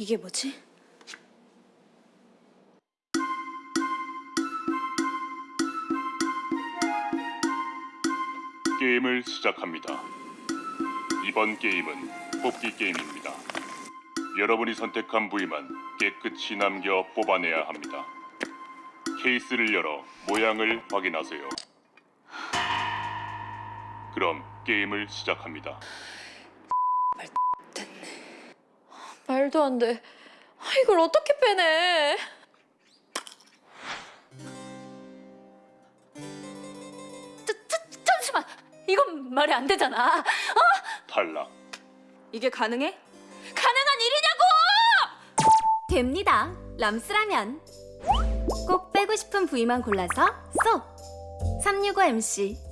이게 뭐지? 게임을 시작합니다. 이번 게임은 뽑기 게임입니다. 여러분이 선택한 부위만 깨끗이 남겨 뽑아내야 합니다. 케이스를 열어 모양을 확인하세요. 그럼 게임을 시작합니다. 말도 안 돼. 아, 이걸 어떻게 빼내? 자, 자, 잠시만. 이건 말이 안 되잖아. 탈락. 이게 가능해? 가능한 일이냐고! 됩니다. 람스라면. 꼭 빼고 싶은 부위만 골라서 쏙! 365MC